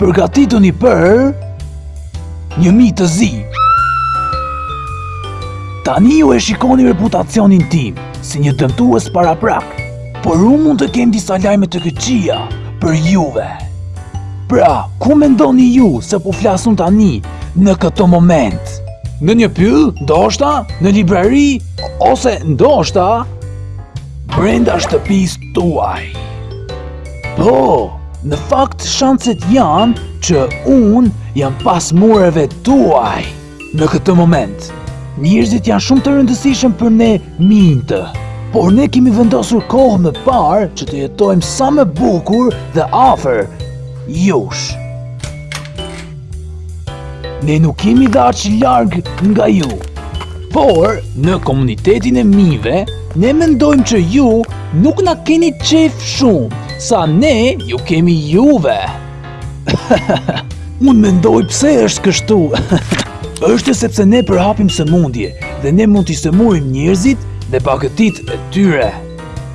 Përgatituni për një mi të zi. Tani ju e shikoni reputacionin tim si një dëmtues paraprak, por unë mund të kem disa lajme të këqija për juve. Pra, ku mendoni ju se po flas unë tani në këtë moment? Në një pyll, ndoshta, në librari, ose ndoshta, brenda shtëpisë tuaj. Po, në fakt shanset janë që unë jam pas mureve tuaj. Në këtë moment, njerëzit janë shumë të rëndësishëm për ne minjtë. Por ne kemi vendosur kohë më parë që të jetojmë sa më bukur dhe afër jush. Ne nuk jemi dhe aq larg nga ju. Por, në komunitetin e minjve, ne mendojmë që ju nuk na keni qejf shumë, sa ne ju kemi juve. Unë mendoj pse është kështu. është sepse ne përhapim sëmundje dhe ne mund t'i sëmurim njerëzit dhe bagëtitë e tyre.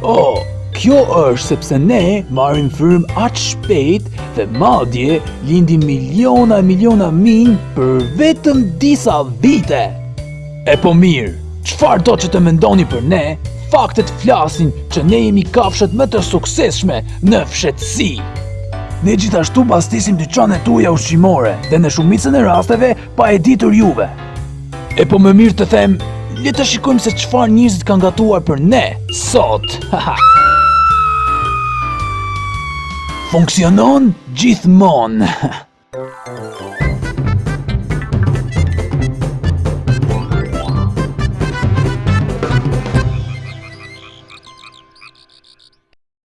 Oh, kjo është sepse ne marrim frymë aq shpejt dhe madje lindim miliona e miliona minj për vetëm disa vite. E po mirë, çfarëdo që të mendoni për ne, faktet flasin që ne jemi kafshët më të suksesshme në fshehtësi. Ne gjithashtu bastisim dyqanet tuaja ushqimore dhe në shumicën e rasteve Pa e ditur juve. E po më mirë të them, le të shikojmë se çfarë njerëzit kanë gatuar për ne sot. Funksionon gjithmonë.